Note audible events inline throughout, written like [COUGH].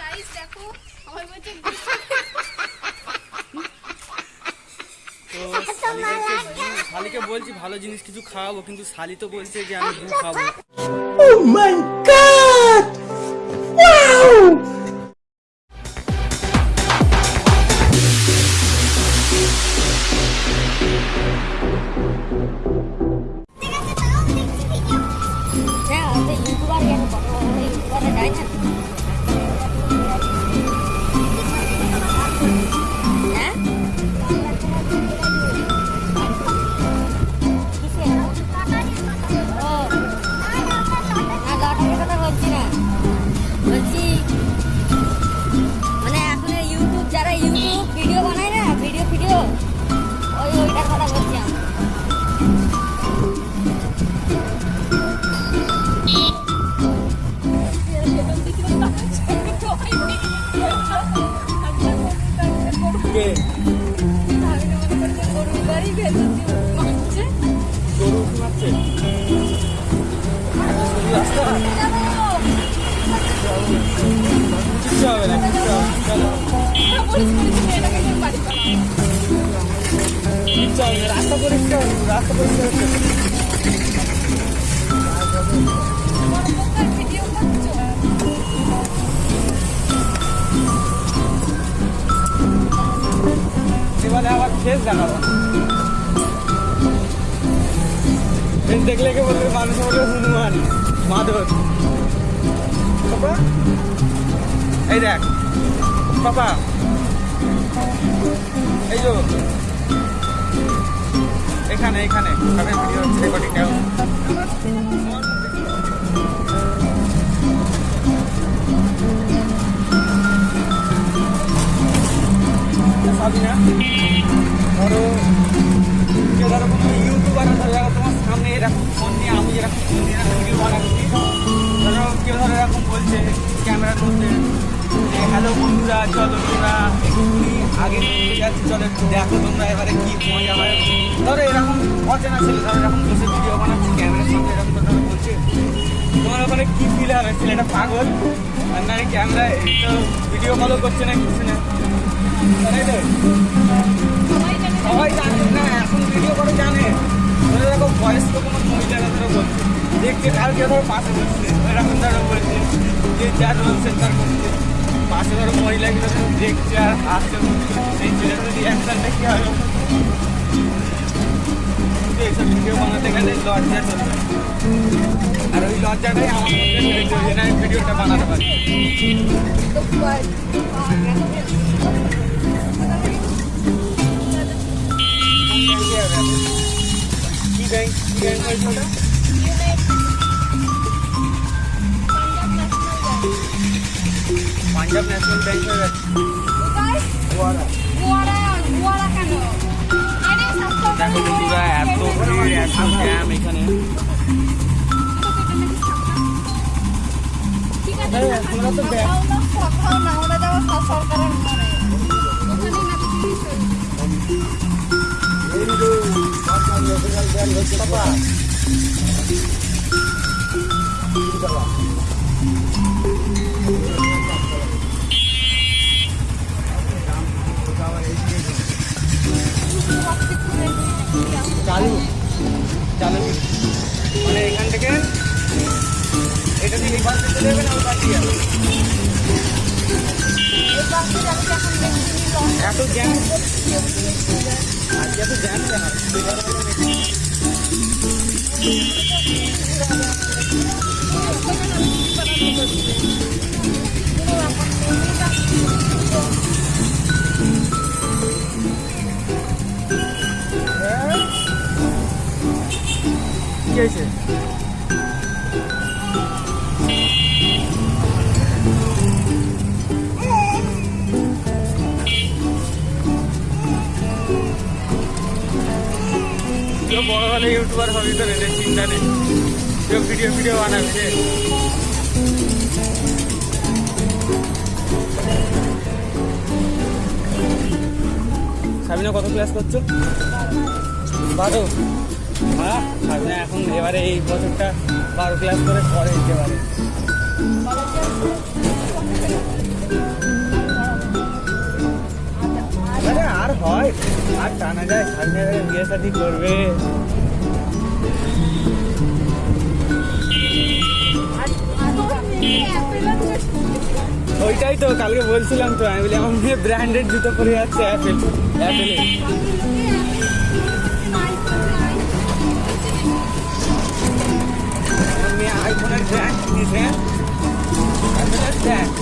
Guys দেখো আমার বলছে তো [LAUGHS] শালি বলছে, শালিকে বলছি ভালো জিনিস কিছু খাওয়াবো কিন্তু শালি তো বলছে যে আমি খাব। দেখলে কে বলবে? মানুষ বলবে হনুমান মাধব। পাপা? এই দেখ। পাপা। এই যো এখানে এখানে। সবাই ভিডিও রেকর্ডিং সবই না ধরো কেউ ধরো কোনো ইউটিউবার দেখো তোমার সামনে এরকম ফোন নিয়ে, আমি এরকম ফোন নিয়ে ভিডিও বানাচ্ছি, ধরো কেউ ধরো এরকম বলছে মধ্যে যে হ্যালো বন্ধুরা, চলো তোমরা এক্ষুনি আগে যাচ্ছি, চলো একটু দেখো তোমরা এবারে কি মজা হয়। ধরো এরকম অচেনা ছেলে, ধরো এরকম বসে ভিডিও বানাচ্ছে, ক্যামেরার সামনে এরকম ধরো বলছে। তোমার ওখানে কি ফিল হবে ছেলেটা পাগল? আর না ক্যামেরা তো ভিডিও কলও করছে না কিছু না তাই তো? সবাই জানে? না, এখন ভিডিও করে জানে। ধরে বয়স্ক কোনো বলছে। দেখছে কালকে পাশে এরকম ধরো বলছে যে যার রয়েছে তার করছে পাশে ধরো মহিলাকে ধরো দেখছে আর হাসছে সেই ছেলেটার রিয়াকশনটা ভিডিও বানাতে গেলে লজ্জা চলবে আর ওই লজ্জাটাই আমার ভিডিওটা বানাতে পারি। কি ব্যাংক কি ব্যাংক হয়েছে ওটা পাঞ্জাব ন্যাশনাল ব্যাংক হয়ে গেছে গোয়ারা দেখো বন্ধুরা এত ভিড় এত জ্যাম এখানে চালু চালু মানে এখান থেকে এটা থেকে এই পাশে চলে যাবে না ওই পাশে যাবে এত জ্যাম আজকে এত বড় হলে ইউটিউবার হবি তো এদের চিন্তা নেই। কেউ ভিডিও ভিডিও বানাবে রে। সাবিনা, কত ক্লাস করছ? বারো। হ্যাঁ সাবিনা এখন এবারে এই বছরটা বারো ক্লাস করে, পরে দিতে পারে আর টানা যায় সামনে বিয়ে শাদি করবে। ওইটাই তো, কালকে বলছিলাম তো, আমি বলি, আমার মেয়ে ব্র্যান্ডেড জুতো পরে যাচ্ছে অ্যাপেল অ্যাপেলে আমার মেয়ে আইফোনের ব্র্যান্ড কিনেছে। ব্র্যান্ড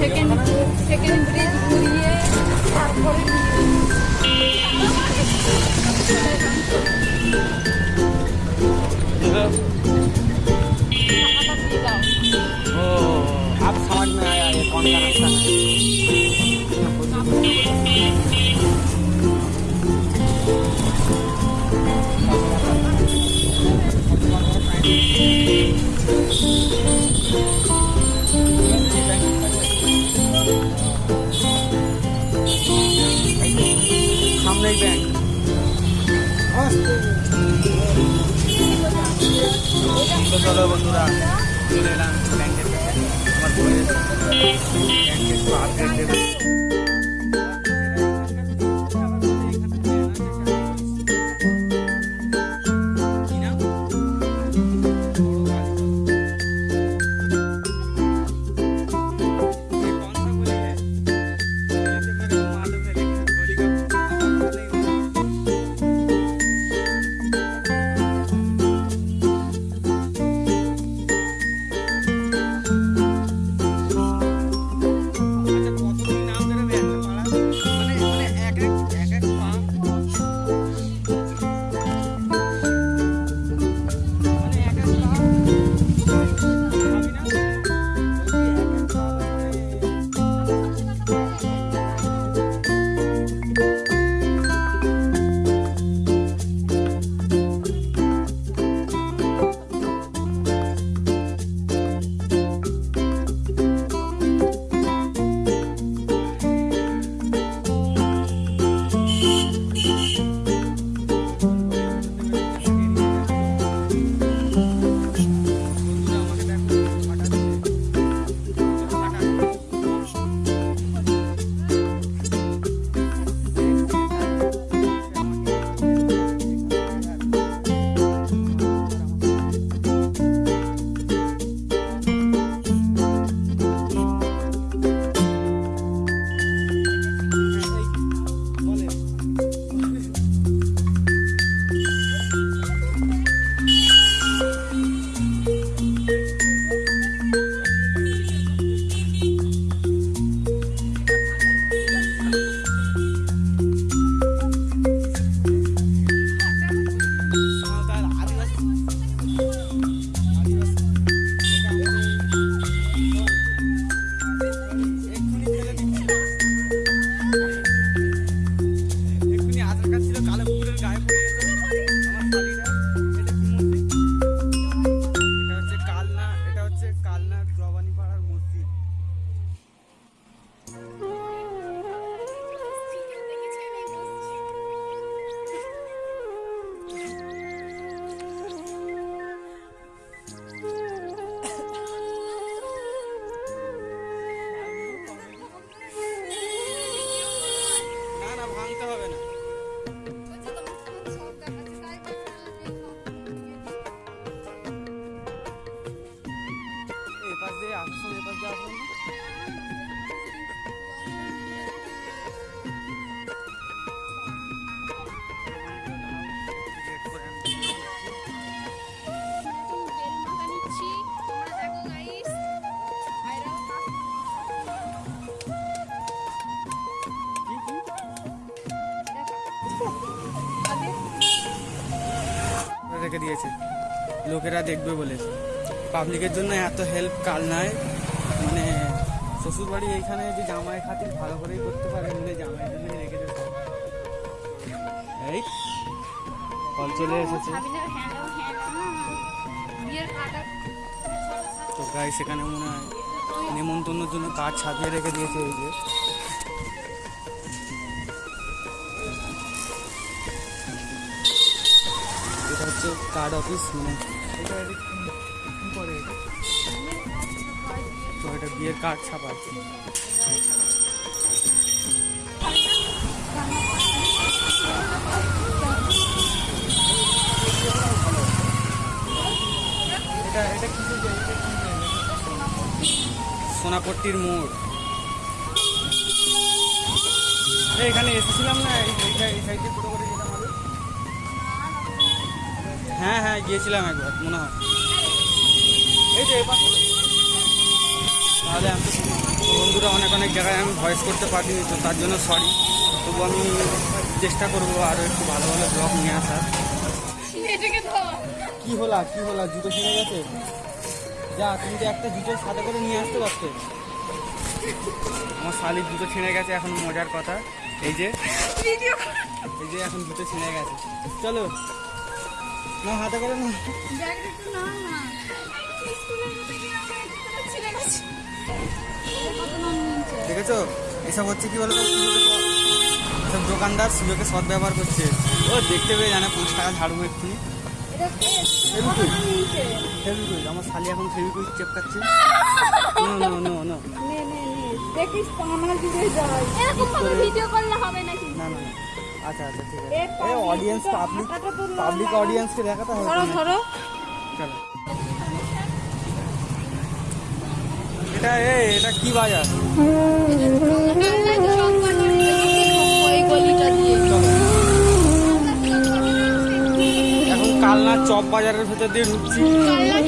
সেকেন্ড সেকেন্ড ব্রিজ ঘুরিয়ে তারপরে সামনেই ব্যাংক তো চলো বন্ধুরা চলে এলাম ব্যাংকের কাছে আমার বইয়ের ব্যাংকের তো আপডেট দেবে রেখে দিয়েছে। লোকেরা দেখবে বলে। পাবলিকের জন্য এত হেল্প কাল নয় মানে শ্বশুরবাড়ি এইখানে যে জামাই খাতির ভালো করেই করতে পারে বলে জামাই জন্যই রেখেছে সব। এই চলে এসেছে। তো গাই সেখানে মনে হয় নেমন্তন্নের জন্য কাজ ছাপিয়ে রেখে দিয়েছে এই যে। কার্ড অফিস মানে এটা? তো এটা বিয়ের কার্ড ছাপা এটা এটা কি যে, এটা কি যে? সোনাপট্টির মোড় এখানে এসেছিলাম না, এই এই সাই- এই সাইডে টোটো হ্যাঁ হ্যাঁ গিয়েছিলাম একবার মনে হয়। এই যে তাহলে আমি বন্ধুরা অনেক অনেক জায়গায় আমি ভয়েস করতে পারিনি তো তার জন্য সরি তবু আমি চেষ্টা করব আরও একটু ভালো ভালো ব্লগ নিয়ে আসার। কি হলা কি হলা জুতো ছিঁড়ে গেছে? যা তুমি তো একটা জুতো সাথে করে নিয়ে আসতে পারতে। আমার শালির জুতো ছিঁড়ে গেছে এখন মজার কথা। এই যে এই যে এখন জুতো ছিঁড়ে গেছে। চলো। না হাতে করে না। দেখেছ? এসব হচ্ছে কি বলো এসব দোকানদার সুযোগে সৎ ব্যবহার করছে। ও দেখতে পেয়ে জানে পাঁচ টাকা ঝাড়বো এক্ষুনি আমার শালি এখন চেপকাচ্ছে। নো নো নো নো নে নে নে। দেখিস তো আমার এরকম ভাবে ভিডিও করলে হবে নাকি? না না না। আচ্ছা আচ্ছা ঠিক আছে। এই অডিয়েন্স পাবলিক পাবলিক। অডিয়েন্সকে দেখাতে হবে। ধরো ধরো। চলো। এটা এটা কি বাজার? ওই গলিটা দিয়ে চলো। এখন কালনা চপ বাজারের ভেতর দিয়ে ঢুকছি।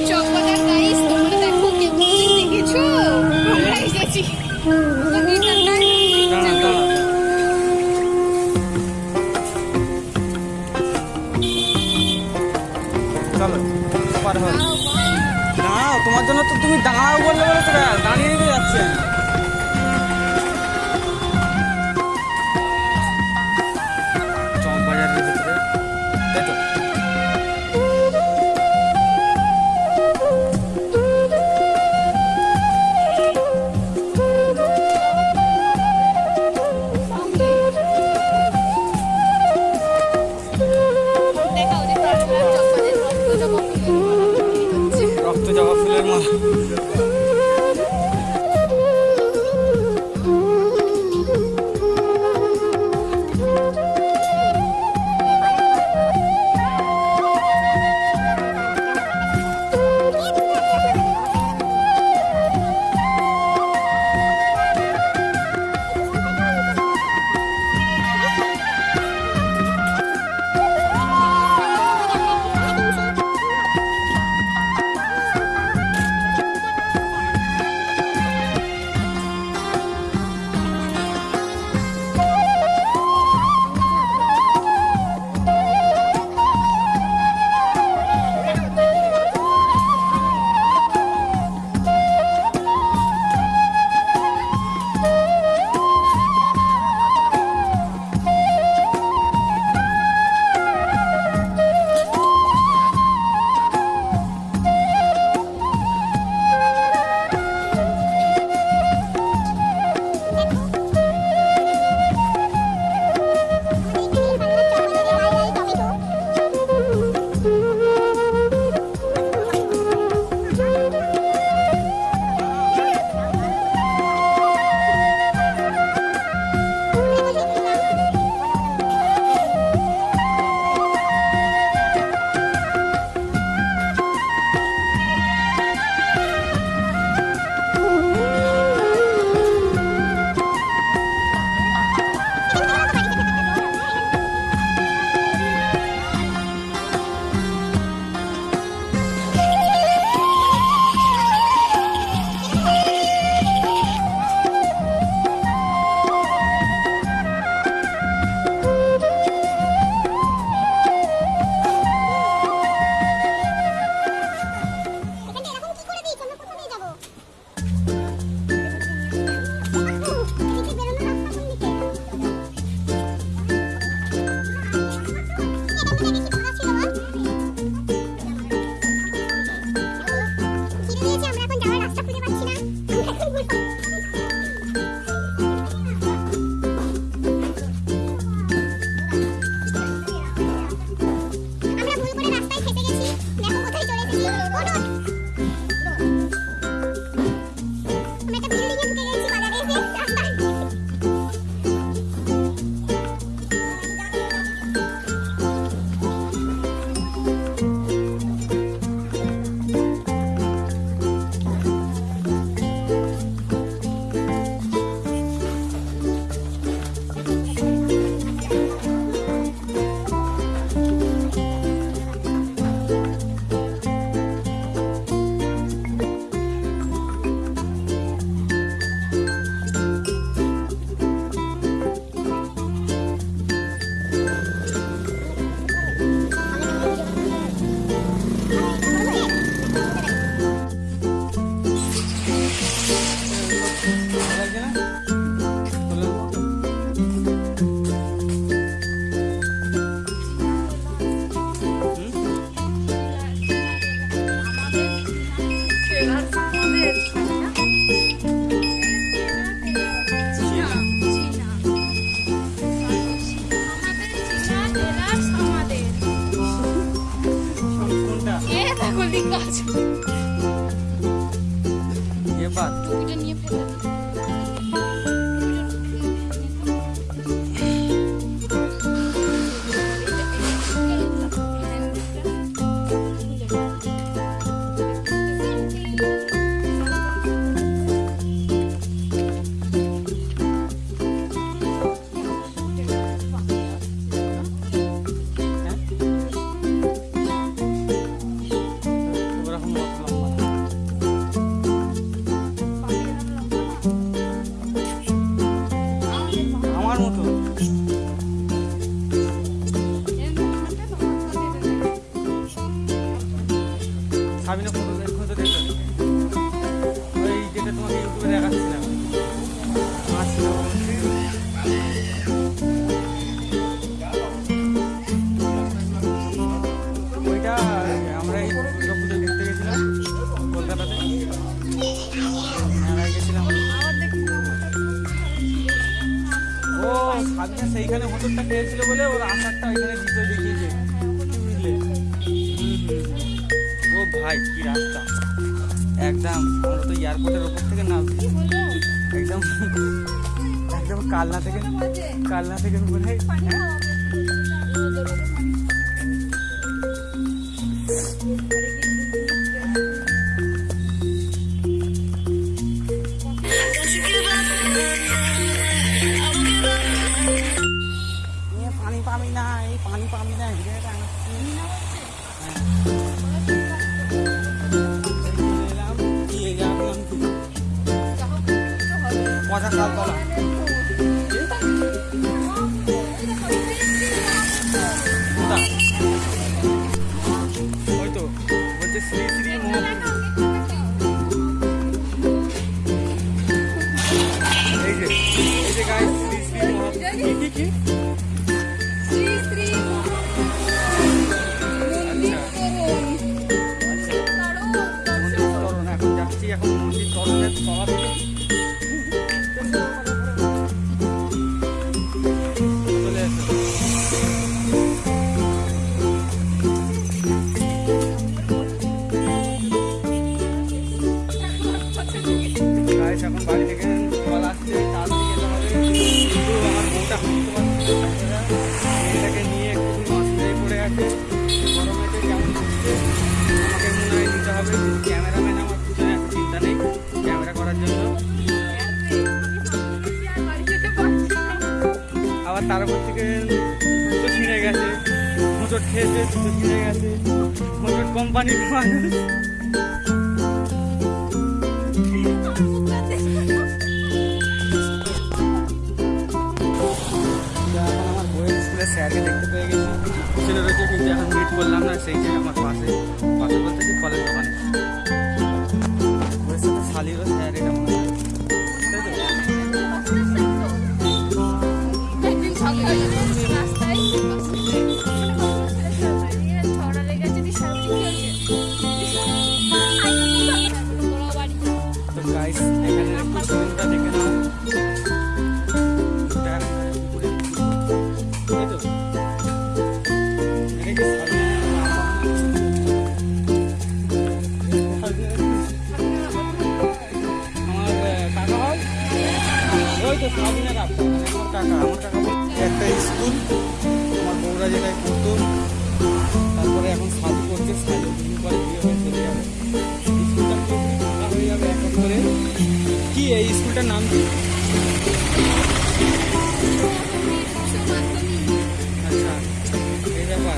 চক বাজার গাইস তোমরা দেখো কেউ কি দেখেছ? আমরা এসেছি। একদম কালনা থেকে কালনা থেকে মনে হয় কোম্পানির মানুষ স্যারকে দেখতে পেয়ে গেছি ছেলে রয়েছে কিন্তু এখন মিট করলাম না সেই যে আমার পাশে একটা স্কুল তোমার বউরা যেটাই করতো, তারপরে এখন সাধু করছে কি এই স্কুলটার নাম কি? আচ্ছা, এই ব্যাপার।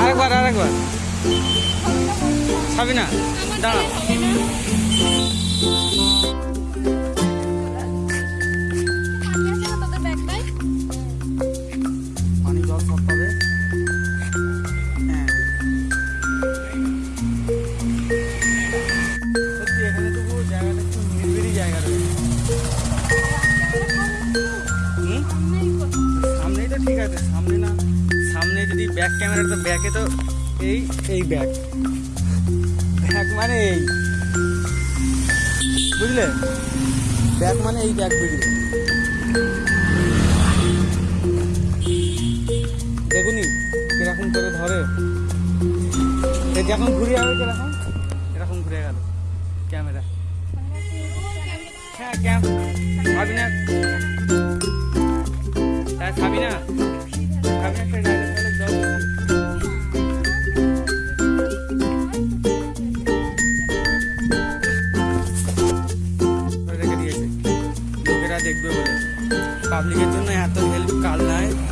আরেকবার আরেকবার। সাবিনা দাঁড়া ক্যামেরার তো ব্যাকে তো এই এই ব্যাগ ব্যাগ মানে এই। বুঝলে? ব্যাগ মানে এই ব্যাগ বুঝলে। দেখুনি কীরকম করে ধরে। যখন ঘুরে যাবে কীরকম এরকম ঘুরে গেল ক্যামেরা। হ্যাঁ ক্যাম খাবি না। খাবি না? খাবি काबिलियत नहीं है तो हेल्प करना है।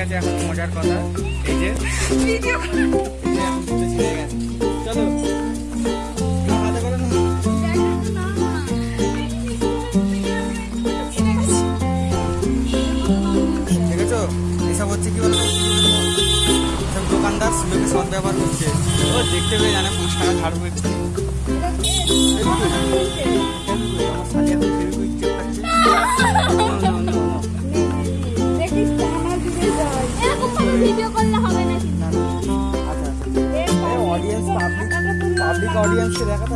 গেছে, এখন মজার কথা। এই যে, চলো। এসব হচ্ছে কি সব দোকানদার ব্যবহার দেখতে পেয়ে জানে পুরস্কার টাকা ছাড় experience siya